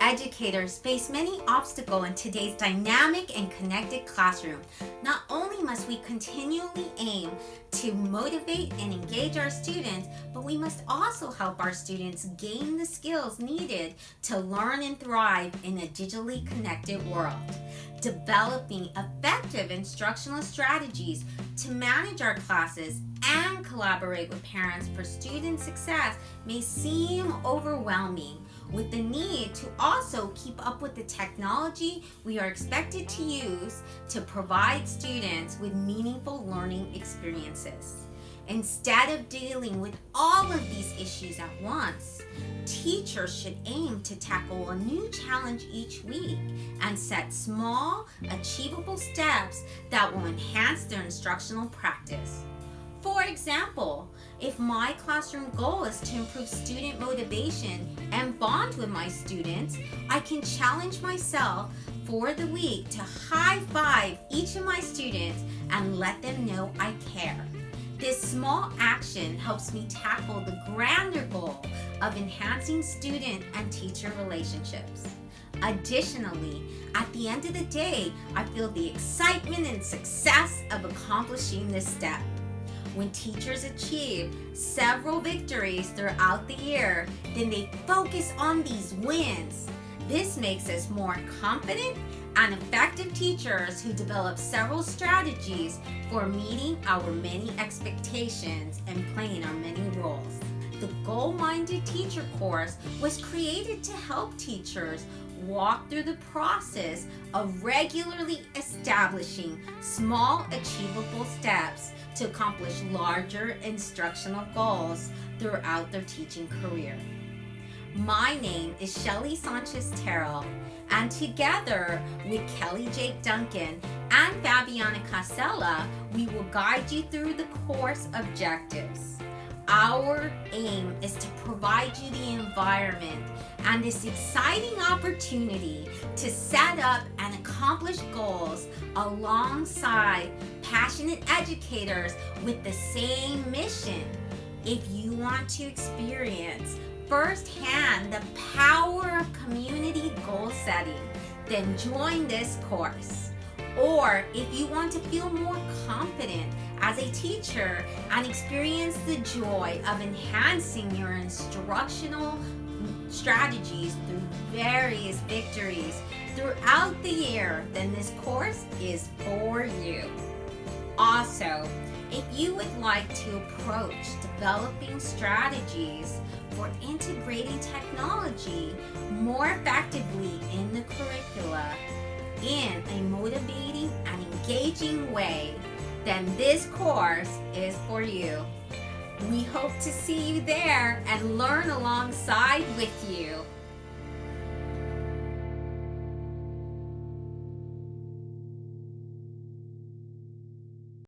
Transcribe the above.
Educators face many obstacles in today's dynamic and connected classroom. Not only must we continually aim to motivate and engage our students, but we must also help our students gain the skills needed to learn and thrive in a digitally connected world. Developing effective instructional strategies to manage our classes and collaborate with parents for student success may seem overwhelming with the need to also keep up with the technology we are expected to use to provide students with meaningful learning experiences. Instead of dealing with all of these issues at once, teachers should aim to tackle a new challenge each week and set small, achievable steps that will enhance their instructional practice. For example, if my classroom goal is to improve student motivation and bond with my students, I can challenge myself for the week to high five each of my students and let them know I care. This small action helps me tackle the grander goal of enhancing student and teacher relationships. Additionally, at the end of the day, I feel the excitement and success of accomplishing this step. When teachers achieve several victories throughout the year, then they focus on these wins. This makes us more confident and effective teachers who develop several strategies for meeting our many expectations and playing our many roles. The Goal-Minded Teacher course was created to help teachers walk through the process of regularly establishing small achievable steps to accomplish larger instructional goals throughout their teaching career. My name is Shelly Sanchez Terrell, and together with Kelly Jake Duncan and Fabiana Casella, we will guide you through the course objectives. Our aim is to provide you the environment and this exciting opportunity to set up and accomplish goals alongside passionate educators with the same mission. If you want to experience firsthand the power of community goal setting, then join this course. Or if you want to feel more confident as a teacher and experience the joy of enhancing your instructional strategies through various victories throughout the year, then this course is for you. Also, if you would like to approach developing strategies for integrating technology more effectively in the curricula in a motivating and engaging way, then this course is for you. We hope to see you there and learn alongside with you.